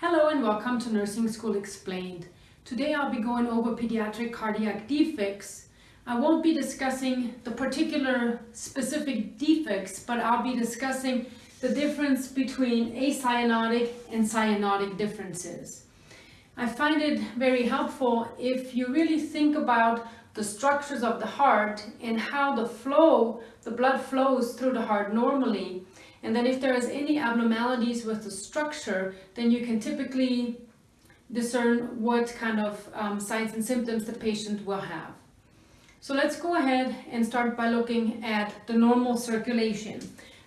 Hello and welcome to Nursing School Explained. Today I'll be going over pediatric cardiac defects. I won't be discussing the particular specific defects, but I'll be discussing the difference between acyanotic and cyanotic differences. I find it very helpful if you really think about the structures of the heart and how the flow, the blood flows through the heart normally. And then if there is any abnormalities with the structure, then you can typically discern what kind of um, signs and symptoms the patient will have. So let's go ahead and start by looking at the normal circulation.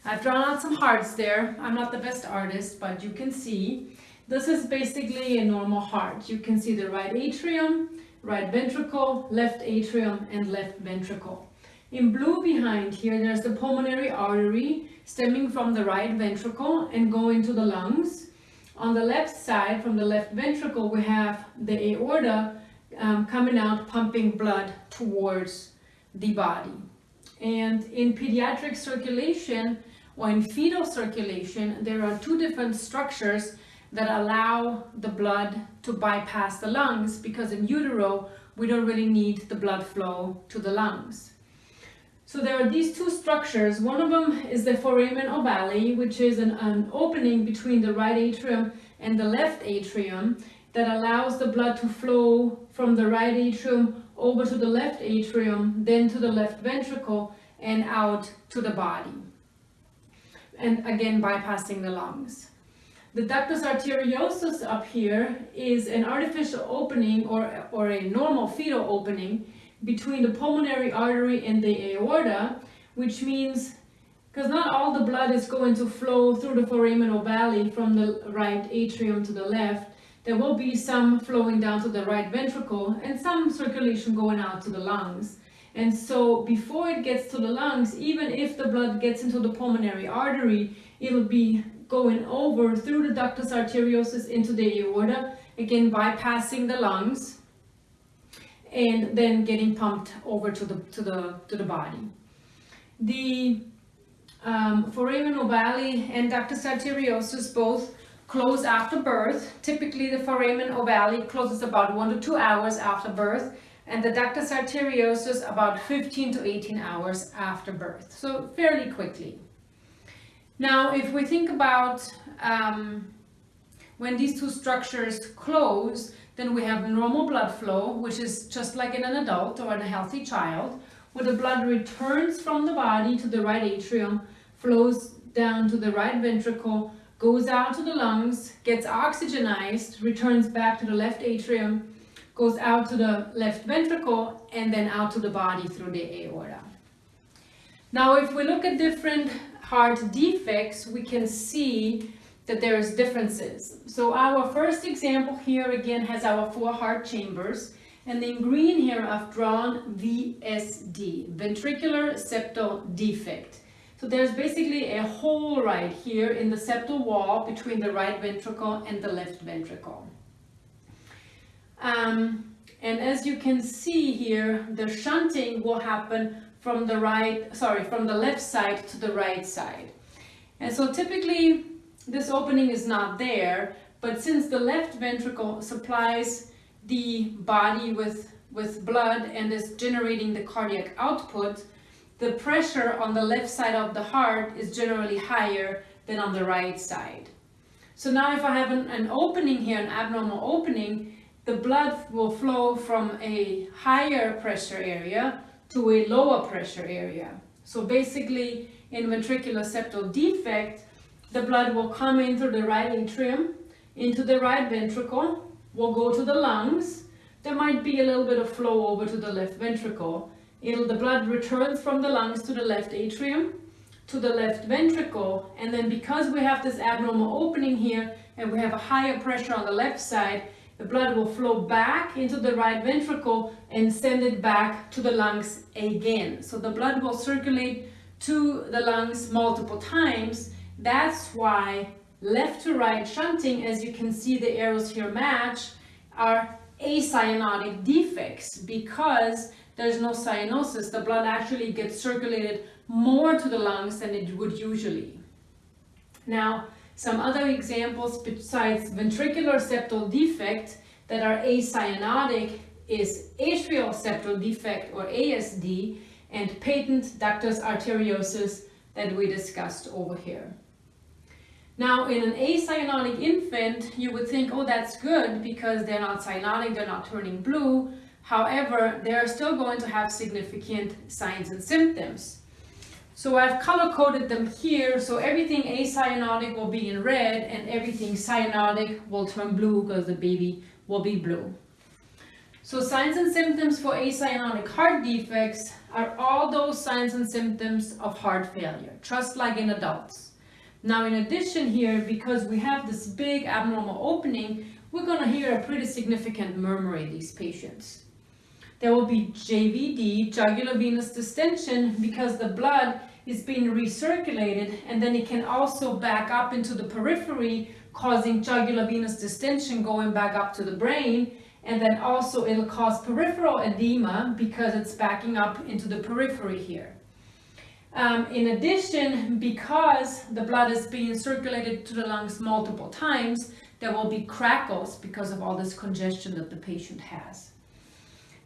I've drawn out some hearts there. I'm not the best artist, but you can see this is basically a normal heart. You can see the right atrium, right ventricle, left atrium, and left ventricle. In blue behind here, there's the pulmonary artery stemming from the right ventricle and go into the lungs. On the left side, from the left ventricle, we have the aorta um, coming out, pumping blood towards the body. And in pediatric circulation, or in fetal circulation, there are two different structures that allow the blood to bypass the lungs because in utero, we don't really need the blood flow to the lungs. So there are these two structures. One of them is the foramen ovale, which is an, an opening between the right atrium and the left atrium that allows the blood to flow from the right atrium over to the left atrium, then to the left ventricle and out to the body. And again, bypassing the lungs. The ductus arteriosus up here is an artificial opening or, or a normal fetal opening between the pulmonary artery and the aorta, which means because not all the blood is going to flow through the foramen ovale from the right atrium to the left. There will be some flowing down to the right ventricle and some circulation going out to the lungs. And so before it gets to the lungs, even if the blood gets into the pulmonary artery, it'll be going over through the ductus arteriosus into the aorta, again bypassing the lungs and then getting pumped over to the to the to the body. The um, foramen ovale and ductus arteriosus both close after birth. Typically the foramen ovale closes about one to two hours after birth and the ductus arteriosus about 15 to 18 hours after birth. So fairly quickly. Now, if we think about um, when these two structures close, then we have normal blood flow, which is just like in an adult or in a healthy child, where the blood returns from the body to the right atrium, flows down to the right ventricle, goes out to the lungs, gets oxygenized, returns back to the left atrium, goes out to the left ventricle, and then out to the body through the aorta. Now, if we look at different heart defects, we can see that there's differences. So our first example here again has our four heart chambers. And in green here I've drawn VSD, ventricular septal defect. So there's basically a hole right here in the septal wall between the right ventricle and the left ventricle. Um, and as you can see here, the shunting will happen from the right, sorry, from the left side to the right side. And so typically this opening is not there, but since the left ventricle supplies the body with, with blood and is generating the cardiac output, the pressure on the left side of the heart is generally higher than on the right side. So now if I have an, an opening here, an abnormal opening, the blood will flow from a higher pressure area to a lower pressure area. So basically in ventricular septal defect, the blood will come in through the right atrium, into the right ventricle, will go to the lungs. There might be a little bit of flow over to the left ventricle. It'll, the blood returns from the lungs to the left atrium, to the left ventricle, and then because we have this abnormal opening here, and we have a higher pressure on the left side, the blood will flow back into the right ventricle and send it back to the lungs again. So the blood will circulate to the lungs multiple times. That's why left to right shunting, as you can see the arrows here match, are acyanotic defects because there's no cyanosis. The blood actually gets circulated more to the lungs than it would usually. Now, Some other examples besides ventricular septal defect that are acyanotic is atrial septal defect or ASD and patent ductus arteriosus that we discussed over here. Now in an acyanotic infant, you would think, oh that's good because they're not cyanotic, they're not turning blue. However, they're still going to have significant signs and symptoms. So I've color coded them here, so everything acyanotic will be in red and everything cyanotic will turn blue because the baby will be blue. So signs and symptoms for acyanotic heart defects are all those signs and symptoms of heart failure, just like in adults. Now in addition here, because we have this big abnormal opening, we're going to hear a pretty significant murmur in these patients. There will be JVD, jugular venous distension, because the blood is being recirculated and then it can also back up into the periphery, causing jugular venous distension going back up to the brain and then also it'll cause peripheral edema because it's backing up into the periphery here. Um, in addition, because the blood is being circulated to the lungs multiple times, there will be crackles because of all this congestion that the patient has.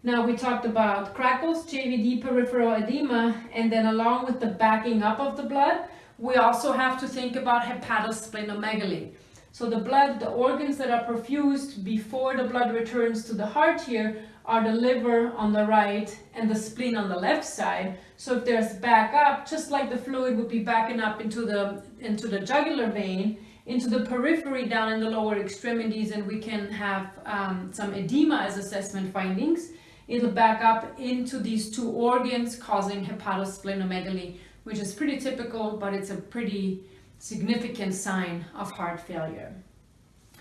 Now we talked about crackles, JVD, peripheral edema, and then along with the backing up of the blood, we also have to think about hepatosplenomegaly. So the blood, the organs that are perfused before the blood returns to the heart here are the liver on the right and the spleen on the left side. So if there's back up, just like the fluid would be backing up into the, into the jugular vein, into the periphery down in the lower extremities and we can have um, some edema as assessment findings. It'll back up into these two organs causing hepatosplenomegaly, which is pretty typical, but it's a pretty significant sign of heart failure.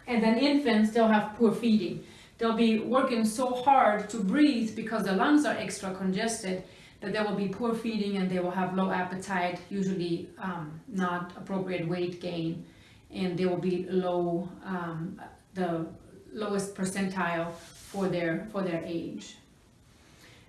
And then infants, they'll have poor feeding. They'll be working so hard to breathe because the lungs are extra congested that there will be poor feeding and they will have low appetite, usually um, not appropriate weight gain, and they will be low, um, the lowest percentile for their, for their age.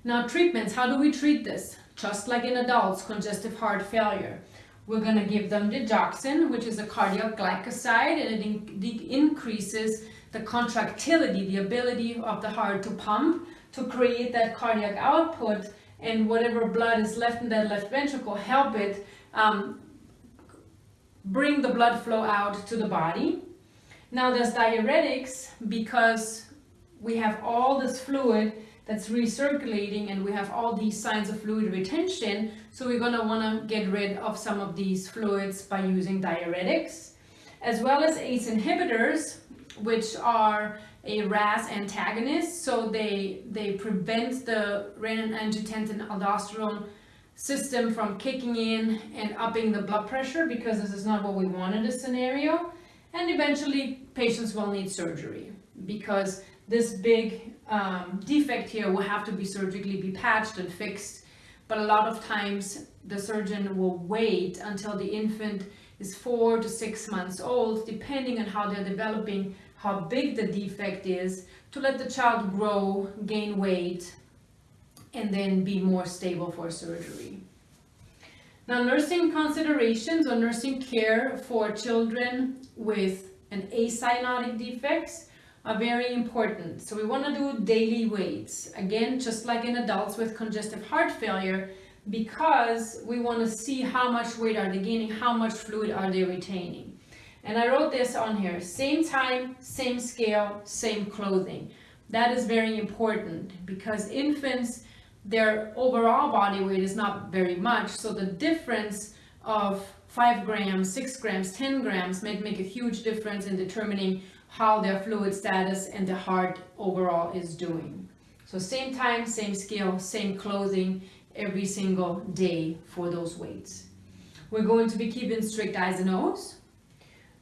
Now treatments, how do we treat this? Just like in adults, congestive heart failure. We're going to give them digoxin, which is a cardiac glycoside, and it in increases the contractility, the ability of the heart to pump, to create that cardiac output, and whatever blood is left in that left ventricle, help it um, bring the blood flow out to the body. Now there's diuretics because we have all this fluid that's recirculating and we have all these signs of fluid retention. So we're going to want to get rid of some of these fluids by using diuretics, as well as ACE inhibitors, which are a RAS antagonist. So they, they prevent the renin-angiotensin-aldosterone system from kicking in and upping the blood pressure because this is not what we want in this scenario. And eventually patients will need surgery because this big um, defect here will have to be surgically be patched and fixed. But a lot of times the surgeon will wait until the infant is four to six months old, depending on how they're developing, how big the defect is, to let the child grow, gain weight, and then be more stable for surgery. Now, nursing considerations or nursing care for children with an acyanotic defects are very important. So we want to do daily weights. Again, just like in adults with congestive heart failure, because we want to see how much weight are they gaining, how much fluid are they retaining. And I wrote this on here, same time, same scale, same clothing. That is very important because infants, their overall body weight is not very much. So the difference of 5 grams, 6 grams, 10 grams may make a huge difference in determining how their fluid status and the heart overall is doing. So same time, same scale, same clothing every single day for those weights. We're going to be keeping strict I's and O's.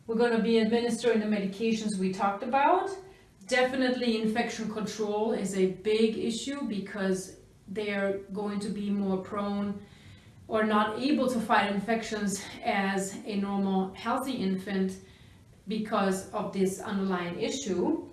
We're going to be administering the medications we talked about. Definitely infection control is a big issue because they're going to be more prone or not able to fight infections as a normal healthy infant because of this underlying issue.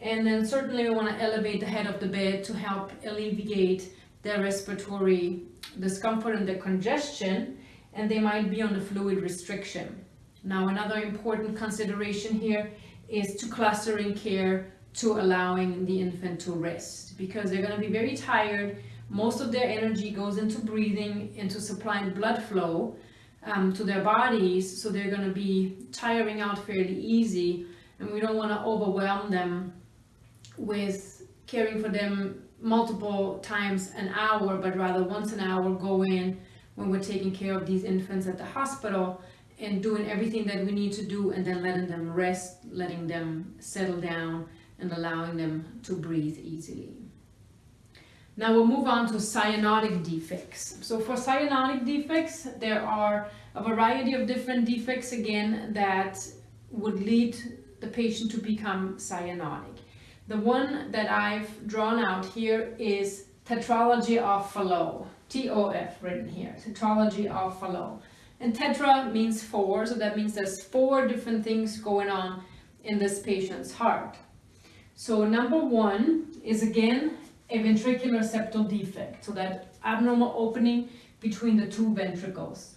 And then certainly we want to elevate the head of the bed to help alleviate their respiratory discomfort and their congestion. And they might be on the fluid restriction. Now another important consideration here is to clustering care to allowing the infant to rest because they're going to be very tired. Most of their energy goes into breathing, into supplying blood flow um, to their bodies, so they're going to be tiring out fairly easy and we don't want to overwhelm them with caring for them multiple times an hour, but rather once an hour go in when we're taking care of these infants at the hospital and doing everything that we need to do and then letting them rest, letting them settle down and allowing them to breathe easily. Now we'll move on to cyanotic defects. So for cyanotic defects, there are a variety of different defects again that would lead the patient to become cyanotic. The one that I've drawn out here is tetralogy of Fallot, T-O-F written here, tetralogy of Fallot. And tetra means four, so that means there's four different things going on in this patient's heart. So number one is again a ventricular septal defect, so that abnormal opening between the two ventricles.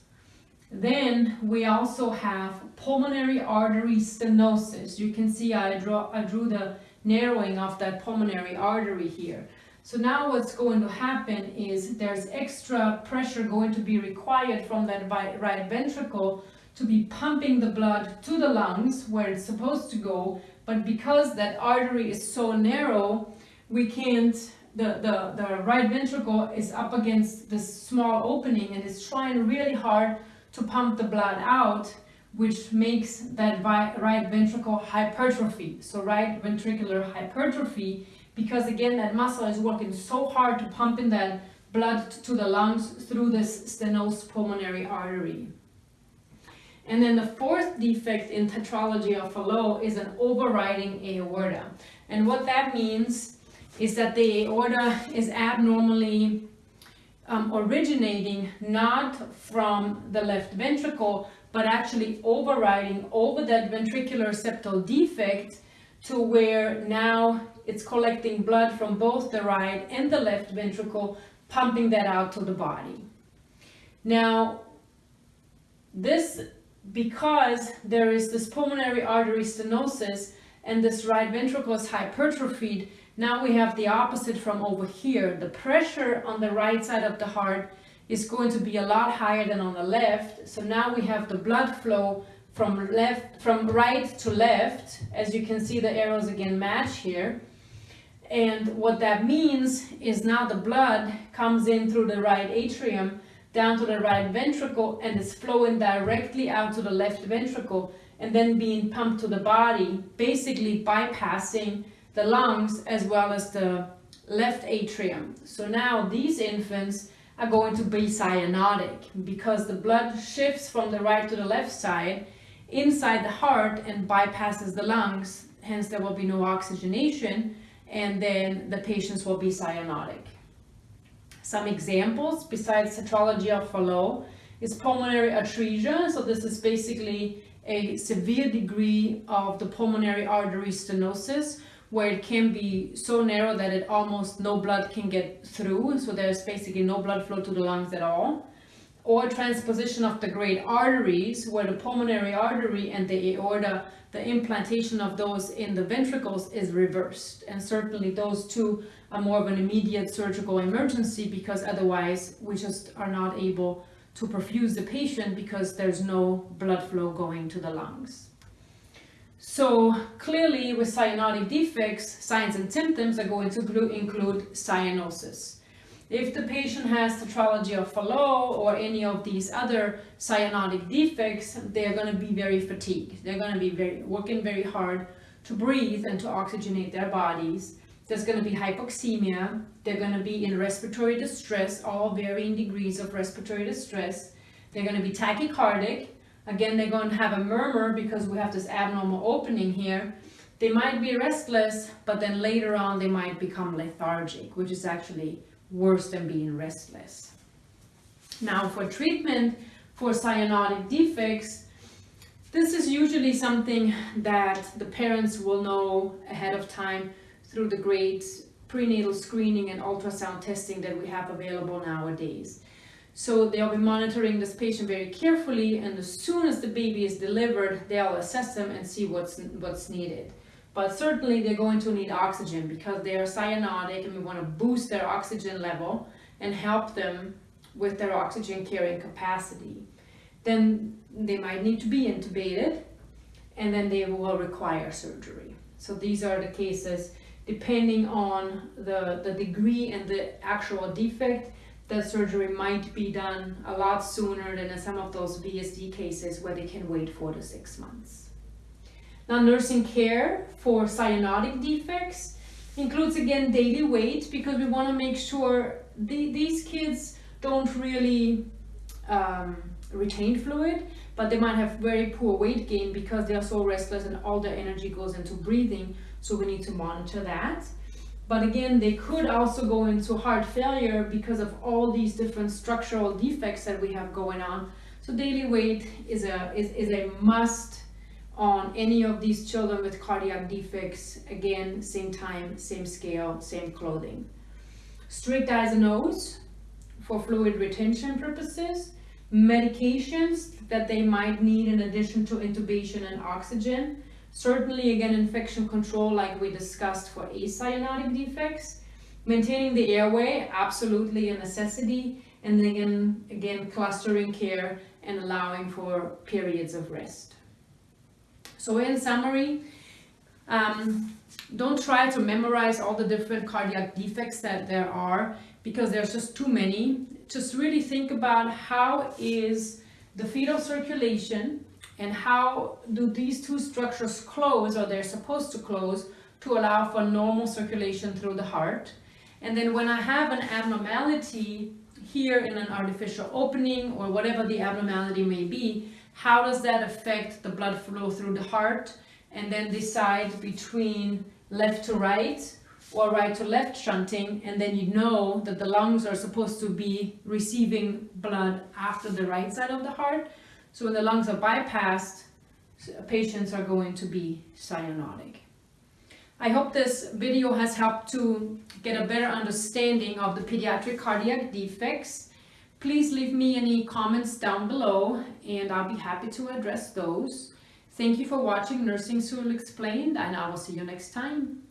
Then we also have pulmonary artery stenosis. You can see I, draw, I drew the narrowing of that pulmonary artery here. So now what's going to happen is there's extra pressure going to be required from that right ventricle to be pumping the blood to the lungs where it's supposed to go. But because that artery is so narrow, we can't, the, the, the right ventricle is up against this small opening and it's trying really hard to pump the blood out which makes that right ventricle hypertrophy. So right ventricular hypertrophy, because again, that muscle is working so hard to pump in that blood to the lungs through this stenosed pulmonary artery. And then the fourth defect in tetralogy of Fallot is an overriding aorta. And what that means is that the aorta is abnormally um, originating not from the left ventricle, but actually overriding over that ventricular septal defect to where now it's collecting blood from both the right and the left ventricle, pumping that out to the body. Now, this, because there is this pulmonary artery stenosis and this right ventricle is hypertrophied, now we have the opposite from over here. The pressure on the right side of the heart is going to be a lot higher than on the left. So now we have the blood flow from left, from right to left. As you can see, the arrows again match here. And what that means is now the blood comes in through the right atrium down to the right ventricle and is flowing directly out to the left ventricle and then being pumped to the body, basically bypassing the lungs as well as the left atrium. So now these infants are going to be cyanotic because the blood shifts from the right to the left side inside the heart and bypasses the lungs. Hence, there will be no oxygenation and then the patients will be cyanotic. Some examples besides tetralogy of Fallot is pulmonary atresia. So this is basically a severe degree of the pulmonary artery stenosis where it can be so narrow that it almost no blood can get through. So there's basically no blood flow to the lungs at all. Or transposition of the great arteries where the pulmonary artery and the aorta, the implantation of those in the ventricles is reversed. And certainly those two are more of an immediate surgical emergency because otherwise we just are not able to perfuse the patient because there's no blood flow going to the lungs. So clearly with cyanotic defects, signs and symptoms are going to include cyanosis. If the patient has tetralogy of Fallot or any of these other cyanotic defects, they're going to be very fatigued. They're going to be very working very hard to breathe and to oxygenate their bodies. There's going to be hypoxemia. They're going to be in respiratory distress, all varying degrees of respiratory distress. They're going to be tachycardic. Again, they're going to have a murmur because we have this abnormal opening here. They might be restless, but then later on they might become lethargic, which is actually worse than being restless. Now for treatment for cyanotic defects, this is usually something that the parents will know ahead of time through the great prenatal screening and ultrasound testing that we have available nowadays. So they'll be monitoring this patient very carefully and as soon as the baby is delivered, they'll assess them and see what's, what's needed. But certainly they're going to need oxygen because they are cyanotic and we want to boost their oxygen level and help them with their oxygen carrying capacity. Then they might need to be intubated and then they will require surgery. So these are the cases depending on the, the degree and the actual defect that surgery might be done a lot sooner than in some of those VSD cases where they can wait four to six months. Now nursing care for cyanotic defects includes again daily weight because we want to make sure the, these kids don't really um, retain fluid but they might have very poor weight gain because they are so restless and all their energy goes into breathing so we need to monitor that but again they could also go into heart failure because of all these different structural defects that we have going on. So daily weight is a is, is a must on any of these children with cardiac defects. Again same time same scale same clothing. Strict I's and O's for fluid retention purposes. Medications that they might need in addition to intubation and oxygen. Certainly, again, infection control like we discussed for acyanotic defects. Maintaining the airway, absolutely a necessity. And then again, clustering care and allowing for periods of rest. So in summary, um, don't try to memorize all the different cardiac defects that there are because there's just too many. Just really think about how is the fetal circulation and how do these two structures close or they're supposed to close to allow for normal circulation through the heart. And then when I have an abnormality here in an artificial opening or whatever the abnormality may be, how does that affect the blood flow through the heart? And then decide between left to right or right to left shunting and then you know that the lungs are supposed to be receiving blood after the right side of the heart. So when the lungs are bypassed, patients are going to be cyanotic. I hope this video has helped to get a better understanding of the pediatric cardiac defects. Please leave me any comments down below and I'll be happy to address those. Thank you for watching Nursing School Explained and I will see you next time.